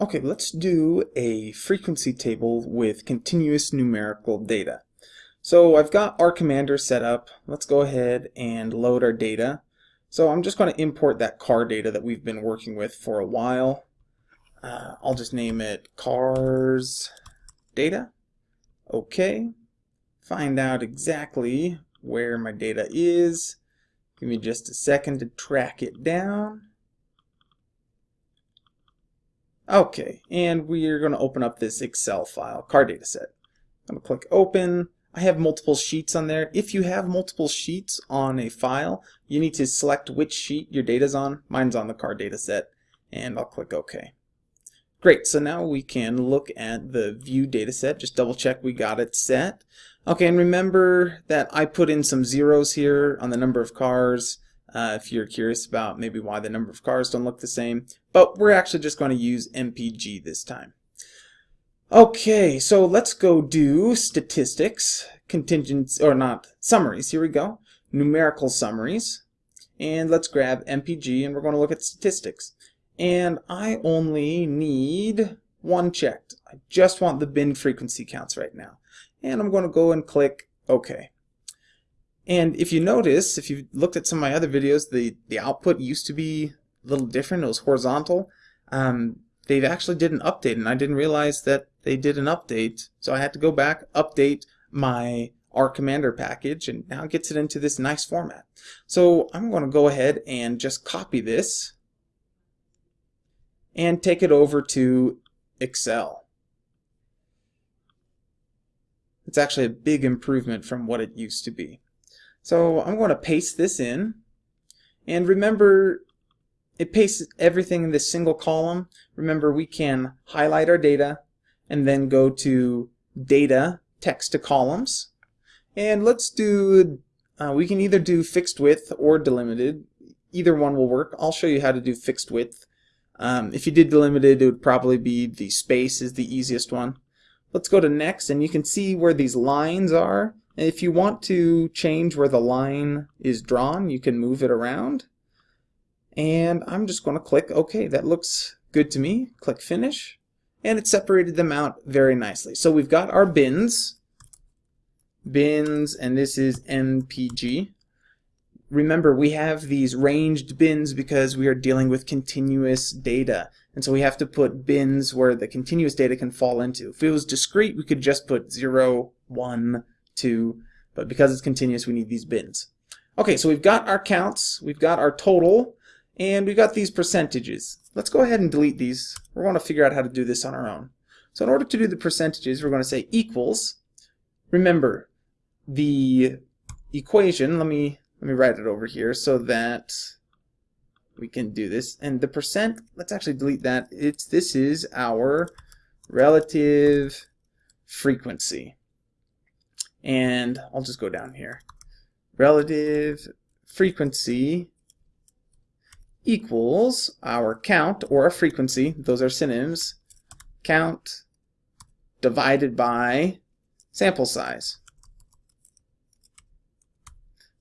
Okay, let's do a frequency table with continuous numerical data. So I've got R Commander set up. Let's go ahead and load our data. So I'm just going to import that car data that we've been working with for a while. Uh, I'll just name it cars data. Okay. Find out exactly where my data is. Give me just a second to track it down. Okay, and we're going to open up this Excel file, car data set. I'm going to click open. I have multiple sheets on there. If you have multiple sheets on a file, you need to select which sheet your data's on. Mine's on the car data set, and I'll click OK. Great, so now we can look at the view data set. Just double check we got it set. Okay, and remember that I put in some zeros here on the number of cars uh, if you're curious about maybe why the number of cars don't look the same. But we're actually just going to use MPG this time. Okay, so let's go do statistics, contingents, or not, summaries. Here we go. Numerical summaries. And let's grab MPG and we're going to look at statistics. And I only need one checked. I just want the bin frequency counts right now. And I'm going to go and click OK. And if you notice, if you looked at some of my other videos, the, the output used to be a little different. It was horizontal. Um, they actually did an update, and I didn't realize that they did an update. So I had to go back, update my R Commander package, and now it gets it into this nice format. So I'm going to go ahead and just copy this and take it over to Excel. It's actually a big improvement from what it used to be. So I'm going to paste this in. And remember, it pastes everything in this single column. Remember, we can highlight our data and then go to Data, Text to Columns. And let's do, uh, we can either do fixed width or delimited. Either one will work. I'll show you how to do fixed width. Um, if you did delimited, it would probably be the space is the easiest one. Let's go to next, and you can see where these lines are. If you want to change where the line is drawn, you can move it around. And I'm just going to click OK. That looks good to me. Click Finish. And it separated them out very nicely. So we've got our bins. Bins, and this is MPG. Remember, we have these ranged bins because we are dealing with continuous data. And so we have to put bins where the continuous data can fall into. If it was discrete, we could just put 0, 1, 2, but because it's continuous, we need these bins. Okay, so we've got our counts, we've got our total, and we've got these percentages. Let's go ahead and delete these. We're going to figure out how to do this on our own. So in order to do the percentages, we're going to say equals. Remember, the equation, let me let me write it over here so that we can do this. And the percent, let's actually delete that. It's this is our relative frequency and I'll just go down here. Relative frequency equals our count or our frequency, those are synonyms, count divided by sample size.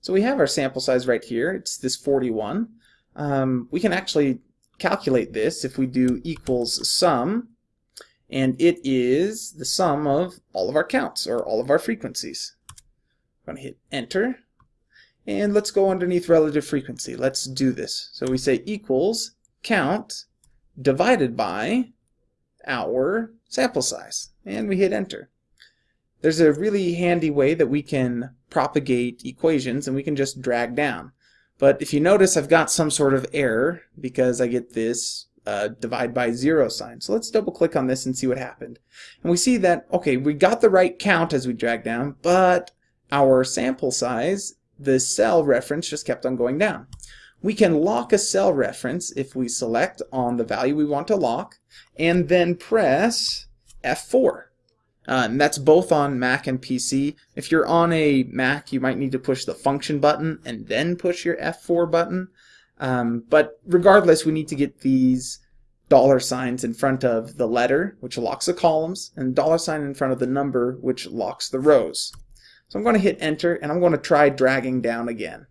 So we have our sample size right here, it's this 41. Um, we can actually calculate this if we do equals sum and it is the sum of all of our counts or all of our frequencies. I'm going to hit enter and let's go underneath relative frequency. Let's do this. So we say equals count divided by our sample size and we hit enter. There's a really handy way that we can propagate equations and we can just drag down. But if you notice I've got some sort of error because I get this uh, divide by zero sign. So let's double click on this and see what happened. And we see that, okay, we got the right count as we drag down, but our sample size, the cell reference just kept on going down. We can lock a cell reference if we select on the value we want to lock and then press F4. Uh, and that's both on Mac and PC. If you're on a Mac, you might need to push the function button and then push your F4 button. Um, but regardless, we need to get these dollar signs in front of the letter, which locks the columns, and dollar sign in front of the number, which locks the rows. So I'm going to hit enter, and I'm going to try dragging down again.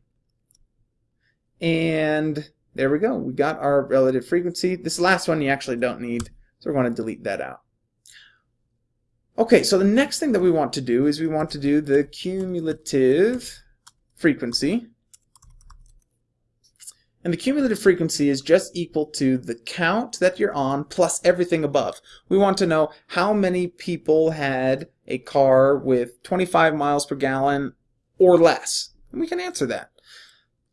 And there we go. We got our relative frequency. This last one you actually don't need. So we're going to delete that out. Okay, so the next thing that we want to do is we want to do the cumulative frequency. And the cumulative frequency is just equal to the count that you're on plus everything above. We want to know how many people had a car with 25 miles per gallon or less. And we can answer that.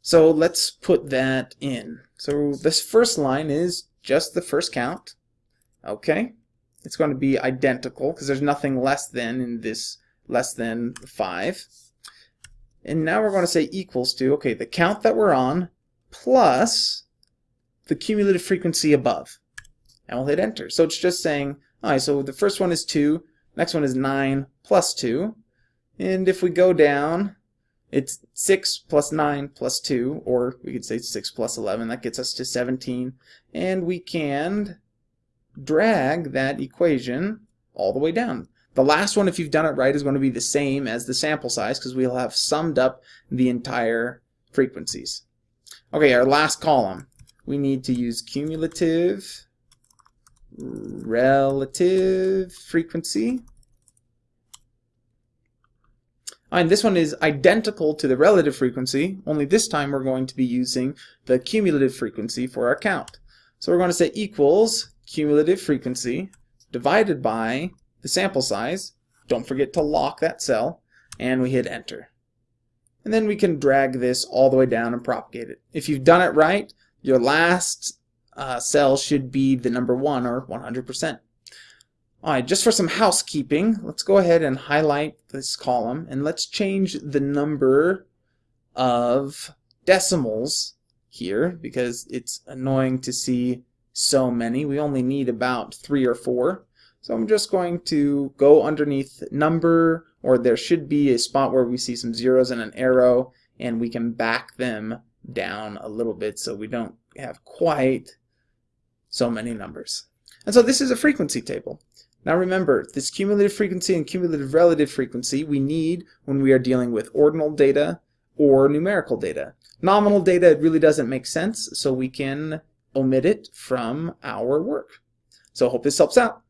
So let's put that in. So this first line is just the first count. Okay. It's going to be identical because there's nothing less than in this less than 5. And now we're going to say equals to, okay, the count that we're on plus the cumulative frequency above. And we'll hit enter. So it's just saying, all right, so the first one is 2, next one is 9 plus 2. And if we go down, it's 6 plus 9 plus 2, or we could say 6 plus 11. That gets us to 17. And we can drag that equation all the way down. The last one, if you've done it right, is going to be the same as the sample size because we'll have summed up the entire frequencies. Okay, our last column. We need to use cumulative relative frequency. Ah, and this one is identical to the relative frequency, only this time we're going to be using the cumulative frequency for our count. So we're going to say equals cumulative frequency divided by the sample size. Don't forget to lock that cell, and we hit enter and then we can drag this all the way down and propagate it. If you've done it right, your last uh, cell should be the number 1 or 100%. Alright, just for some housekeeping, let's go ahead and highlight this column and let's change the number of decimals here because it's annoying to see so many. We only need about three or four. So I'm just going to go underneath number, or there should be a spot where we see some zeros and an arrow, and we can back them down a little bit so we don't have quite so many numbers. And so this is a frequency table. Now remember, this cumulative frequency and cumulative relative frequency we need when we are dealing with ordinal data or numerical data. Nominal data really doesn't make sense, so we can omit it from our work. So I hope this helps out.